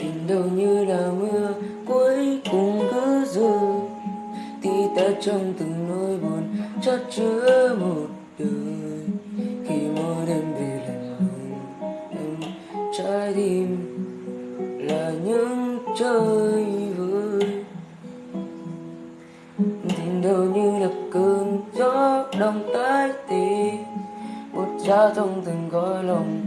tình đầu như là mưa, cuối cùng cứ rơi tí ta trong từng nỗi buồn chất chứa một đời. Khi mỗi đêm về lạnh lùng, em trái tim là những chơi vơi. Tình đầu như là cơn gió đông tới tì một cha trong từng gói lòng